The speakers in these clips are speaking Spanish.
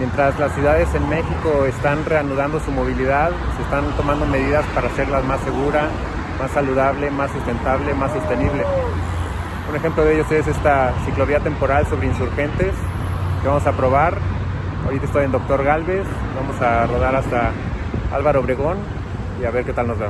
Mientras las ciudades en México están reanudando su movilidad, se están tomando medidas para hacerlas más segura, más saludable, más sustentable, más sostenible. Un ejemplo de ellos es esta ciclovía temporal sobre insurgentes que vamos a probar. Ahorita estoy en Doctor Galvez, vamos a rodar hasta Álvaro Obregón y a ver qué tal nos va.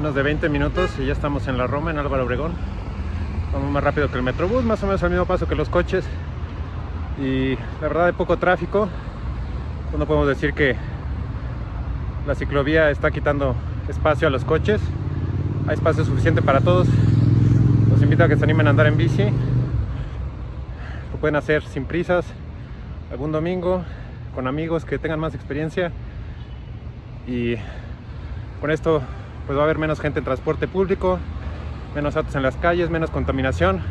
Menos de 20 minutos y ya estamos en la Roma, en Álvaro Obregón. Vamos más rápido que el Metrobús, más o menos al mismo paso que los coches. Y la verdad hay poco tráfico. Pues no podemos decir que la ciclovía está quitando espacio a los coches. Hay espacio suficiente para todos. Los invito a que se animen a andar en bici. Lo pueden hacer sin prisas, algún domingo, con amigos que tengan más experiencia. Y con esto pues va a haber menos gente en transporte público, menos autos en las calles, menos contaminación,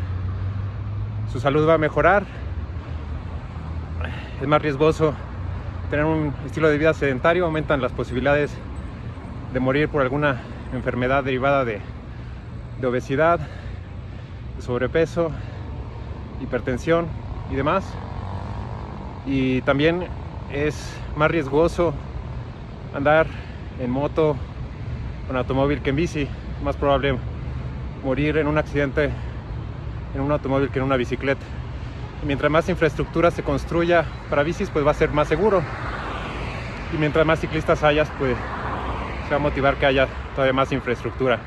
su salud va a mejorar, es más riesgoso tener un estilo de vida sedentario, aumentan las posibilidades de morir por alguna enfermedad derivada de, obesidad, de sobrepeso, hipertensión y demás. Y también es más riesgoso andar en moto con automóvil que en bici. Más probable morir en un accidente en un automóvil que en una bicicleta. Y mientras más infraestructura se construya para bicis, pues va a ser más seguro. Y mientras más ciclistas hayas, pues se va a motivar que haya todavía más infraestructura.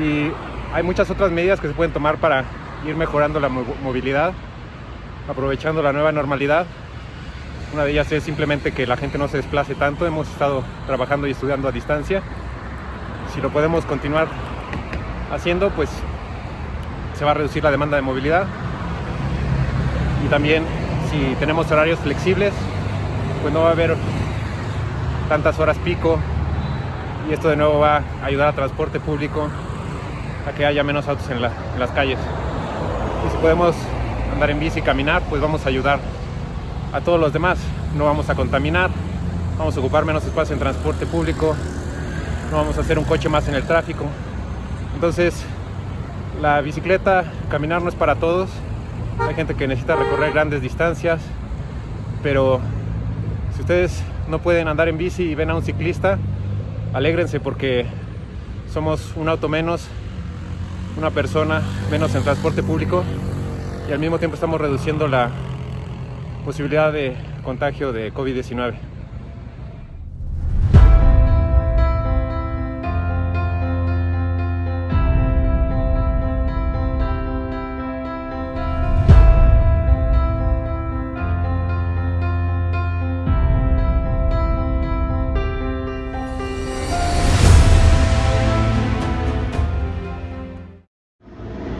Y hay muchas otras medidas que se pueden tomar para ir mejorando la movilidad, aprovechando la nueva normalidad una de ellas es simplemente que la gente no se desplace tanto. Hemos estado trabajando y estudiando a distancia. Si lo podemos continuar haciendo, pues se va a reducir la demanda de movilidad. Y también si tenemos horarios flexibles, pues no va a haber tantas horas pico. Y esto de nuevo va a ayudar a transporte público a que haya menos autos en, en las calles. Y si podemos andar en bici y caminar, pues vamos a ayudar a todos los demás. No vamos a contaminar, vamos a ocupar menos espacio en transporte público, no vamos a hacer un coche más en el tráfico. Entonces, la bicicleta, caminar no es para todos. Hay gente que necesita recorrer grandes distancias, pero si ustedes no pueden andar en bici y ven a un ciclista, alégrense porque somos un auto menos, una persona menos en transporte público y al mismo tiempo estamos reduciendo la posibilidad de contagio de COVID-19.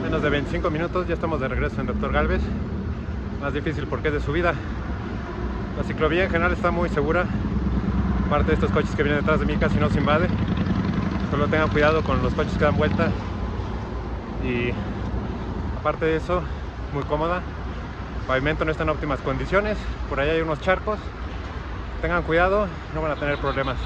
Menos de 25 minutos, ya estamos de regreso en Doctor Galvez más difícil porque es de subida. La ciclovía en general está muy segura. Aparte de estos coches que vienen detrás de mí casi no se invade. Solo tengan cuidado con los coches que dan vuelta. Y aparte de eso, muy cómoda. El pavimento no está en óptimas condiciones. Por ahí hay unos charcos. Tengan cuidado, no van a tener problemas.